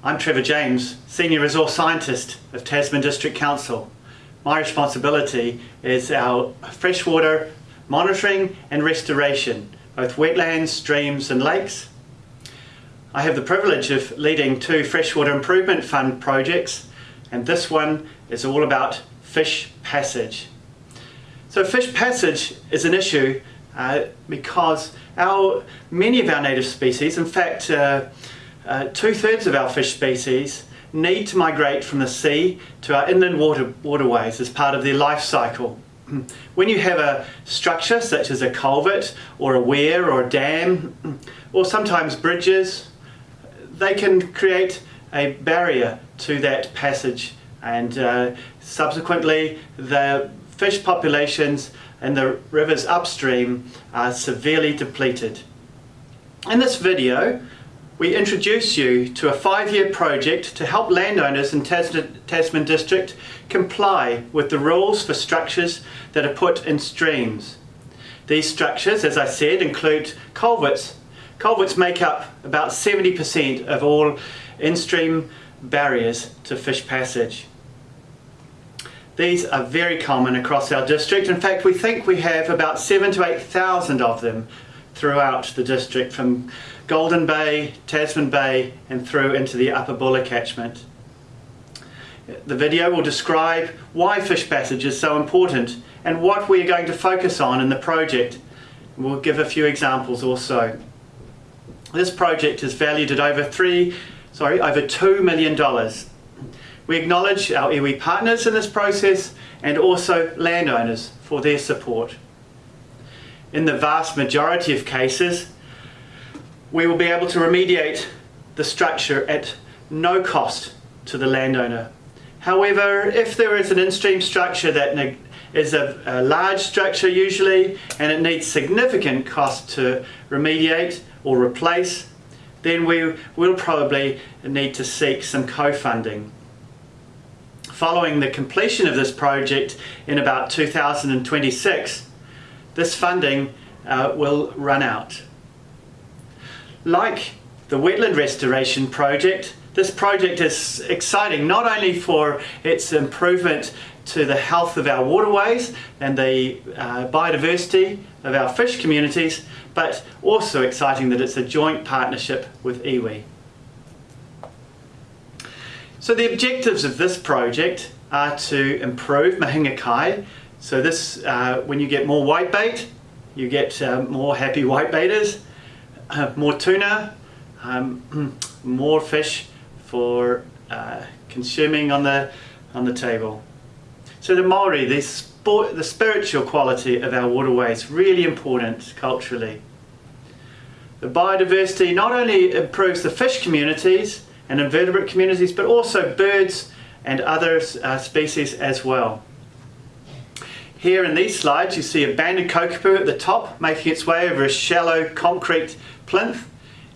I'm Trevor James, Senior Resource Scientist of Tasman District Council. My responsibility is our freshwater monitoring and restoration, both wetlands, streams and lakes. I have the privilege of leading two Freshwater Improvement Fund projects and this one is all about fish passage. So fish passage is an issue uh, because our, many of our native species, in fact uh, uh, two-thirds of our fish species need to migrate from the sea to our inland water, waterways as part of their life cycle. When you have a structure such as a culvert or a weir or a dam or sometimes bridges, they can create a barrier to that passage and uh, subsequently the fish populations in the rivers upstream are severely depleted. In this video we introduce you to a five-year project to help landowners in Tasman District comply with the rules for structures that are put in streams. These structures, as I said, include culverts. Culverts make up about 70% of all in-stream barriers to fish passage. These are very common across our district. In fact, we think we have about seven to 8,000 of them throughout the district from Golden Bay, Tasman Bay and through into the Upper Buller catchment. The video will describe why fish passage is so important and what we are going to focus on in the project. We'll give a few examples also. This project is valued at over three, sorry, over two million dollars. We acknowledge our iwi partners in this process and also landowners for their support. In the vast majority of cases, we will be able to remediate the structure at no cost to the landowner. However, if there is an in-stream structure that is a, a, large structure usually and it needs significant cost to remediate or replace, then we will probably need to seek some co-funding. Following the completion of this project in about 2026, this funding uh, will run out. Like the wetland restoration project, this project is exciting not only for its improvement to the health of our waterways and the uh, biodiversity of our fish communities, but also exciting that it's a joint partnership with iwi. So the objectives of this project are to improve mahinga kai. So this, uh, when you get more whitebait, you get uh, more happy whitebaiters, more tuna, um, more fish for uh, consuming on the on the table. So the Maori, the, sport, the spiritual quality of our waterways, really important culturally. The biodiversity not only improves the fish communities and invertebrate communities, but also birds and other uh, species as well. Here in these slides you see a banded kokopu at the top making its way over a shallow concrete plinth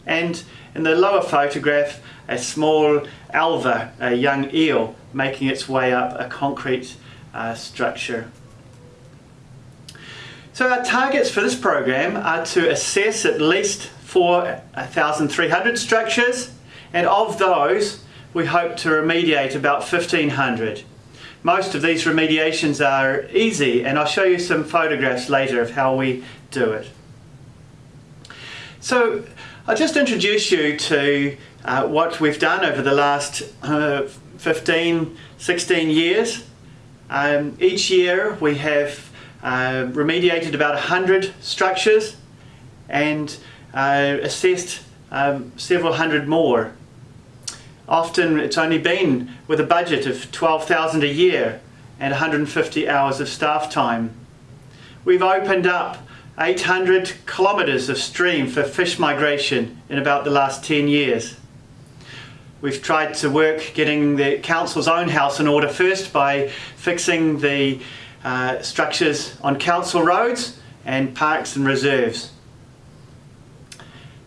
and in the lower photograph a small elver, a young eel, making its way up a concrete uh, structure. So our targets for this program are to assess at least 4,300 structures and of those we hope to remediate about 1,500. Most of these remediations are easy and I'll show you some photographs later of how we do it. So I'll just introduce you to uh, what we've done over the last uh, 15, 16 years. Um, each year we have uh, remediated about 100 structures and uh, assessed um, several hundred more. Often it's only been with a budget of 12,000 a year and 150 hours of staff time. We've opened up 800 kilometres of stream for fish migration in about the last 10 years. We've tried to work getting the council's own house in order first by fixing the uh, structures on council roads and parks and reserves.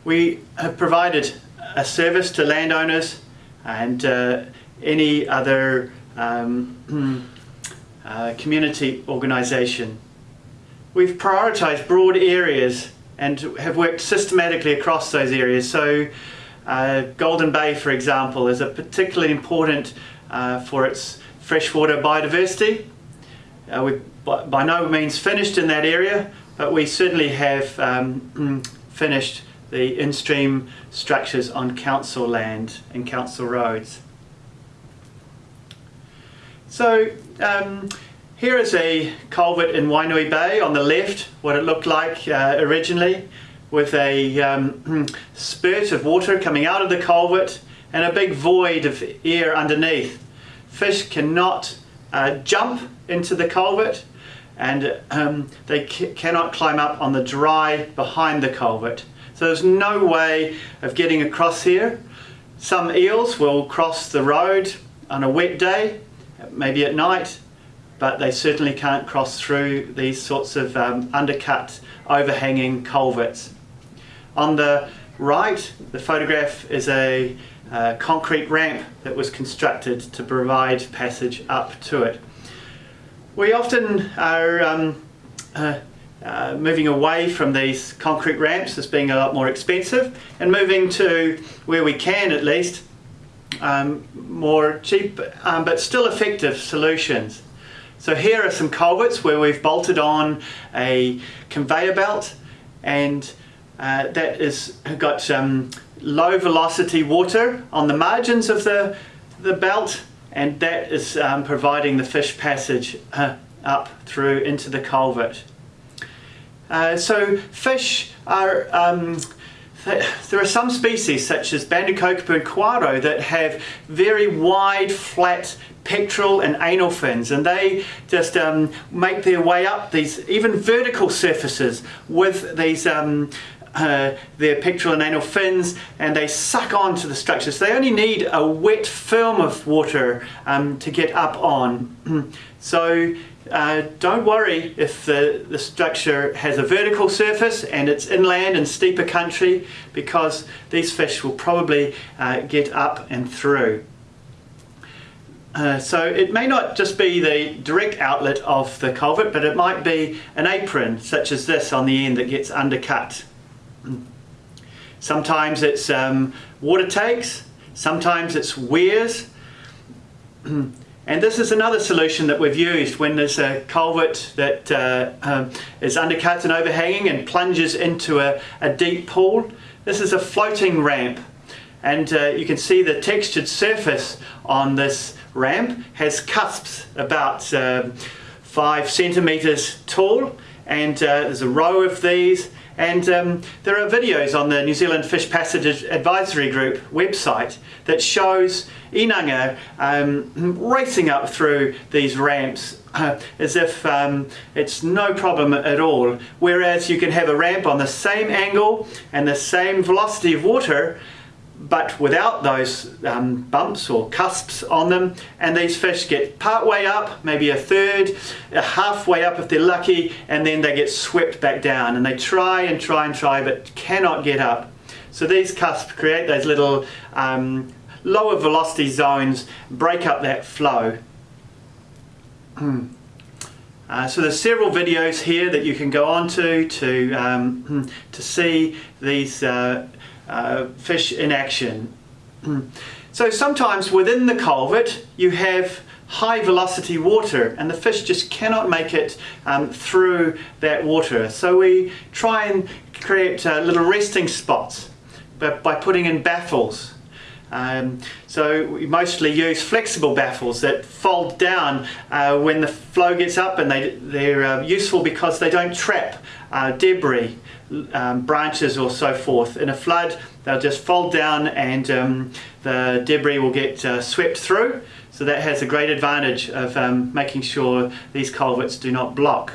We have provided a service to landowners and uh, any other um, uh, community organisation we've prioritised broad areas and have worked systematically across those areas. So Uh, Golden Bay, for example, is a particularly important uh, for its freshwater biodiversity. Uh, we by, by, no means finished in that area, but we certainly have um, finished the in-stream structures on council land and council roads. So um, here is a culvert in Wainui Bay on the left, what it looked like uh, originally, with a um, spurt of water coming out of the culvert and a big void of air underneath. Fish cannot uh, jump into the culvert and um, they cannot climb up on the dry behind the culvert. So there's no way of getting across here. Some eels will cross the road on a wet day, maybe at night, but they certainly can't cross through these sorts of um, undercut, overhanging culverts. On the right, the photograph is a uh, concrete ramp that was constructed to provide passage up to it. We often are um, uh, uh, moving away from these concrete ramps as being a lot more expensive and moving to, where we can at least, um, more cheap um, but still effective solutions. So here are some culverts where we've bolted on a conveyor belt and uh, has got um, low velocity water on the margins of the, the belt and that is um, providing the fish passage uh, up through into the culvert. Uh, so fish are um, there are some species such as Bandicoke quaro that have very wide flat pectoral and anal fins and they just um, make their way up these even vertical surfaces with these um, uh, their pectoral and anal fins and they suck onto the structure. So they only need a wet film of water um, to get up on. so uh, don't worry if the, the structure has a vertical surface and it's inland and steeper country because these fish will probably uh, get up and through. Uh, so it may not just be the direct outlet of the culvert but it might be an apron such as this on the end that gets undercut. Sometimes it's um, water takes, sometimes it's weirs And this is another solution that we've used when there's a culvert that uh, um, is undercut and overhanging and plunges into a, a, deep pool. This is a floating ramp. And uh, you can see the textured surface on this ramp has cusps about uh, five centimeters tall. And uh, there's a row of these and um, there are videos on the New Zealand Fish Passage Advisory Group website that shows inanga um, racing up through these ramps uh, as if um, it's no problem at all. Whereas you can have a ramp on the same angle and the same velocity of water but without those um, bumps or cusps on them and these fish get part way up maybe a third a halfway up if they're lucky and then they get swept back down and they try and try and try but cannot get up so these cusps create those little um, lower velocity zones break up that flow hmm. uh, so there's several videos here that you can go on to to, um, hmm, to see these uh, uh, fish in action. so sometimes within the culvert you have high velocity water and the fish just cannot make it um, through that water. So we try and create uh, little resting spots but by putting in baffles. Um, so we mostly use flexible baffles that fold down uh, when the flow gets up and they, they're uh, useful because they don't trap uh, debris um, branches or so forth. In a flood, they'll just fold down and um, the debris will get uh, swept through. So that has a great advantage of um, making sure these culverts do not block.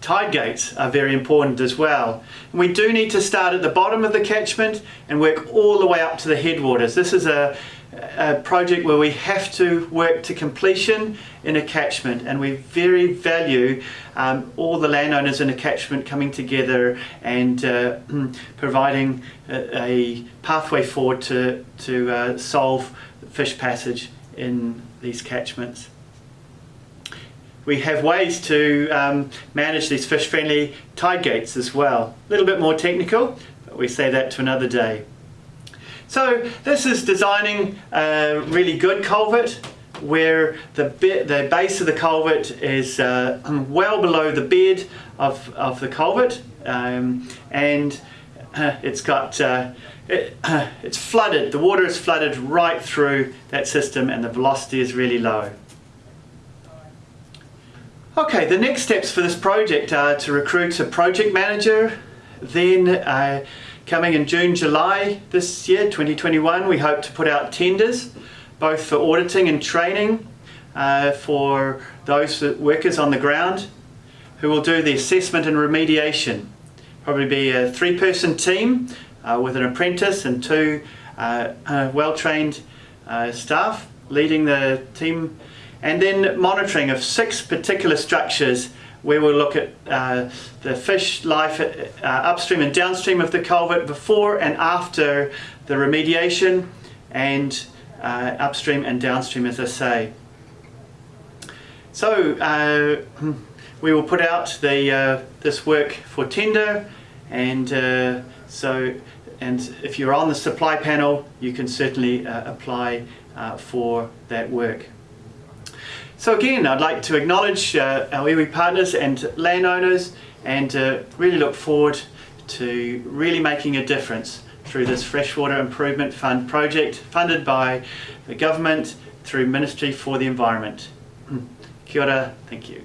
Tide gates are very important as well. We do need to start at the bottom of the catchment and work all the way up to the headwaters. This is a a project where we have to work to completion in a catchment and we very value um, all the landowners in a catchment coming together and uh, providing a, a, pathway forward to, to uh, solve fish passage in these catchments. We have ways to um, manage these fish friendly tide gates as well. A little bit more technical, but we say that to another day. So this is designing a really good culvert where the, the base of the culvert is uh, well below the bed of, of the culvert um, and uh, it's got uh, it, uh, it's flooded the water is flooded right through that system and the velocity is really low okay the next steps for this project are to recruit a project manager then uh, coming in June July this year 2021 we hope to put out tenders both for auditing and training uh, for those workers on the ground who will do the assessment and remediation. Probably be a three-person team uh, with an apprentice and two uh, uh well-trained uh, staff leading the team and then monitoring of six particular structures where we'll look at uh, the fish life upstream and downstream of the culvert before and after the remediation and uh, upstream and downstream as I say. So uh, we will put out the uh, this work for tender and uh, so and if you're on the supply panel you can certainly uh, apply uh, for that work. So again I'd like to acknowledge uh, our iwi partners and landowners and uh, really look forward to really making a difference through this Freshwater Improvement Fund project funded by the government through Ministry for the Environment. Kia ora, thank you.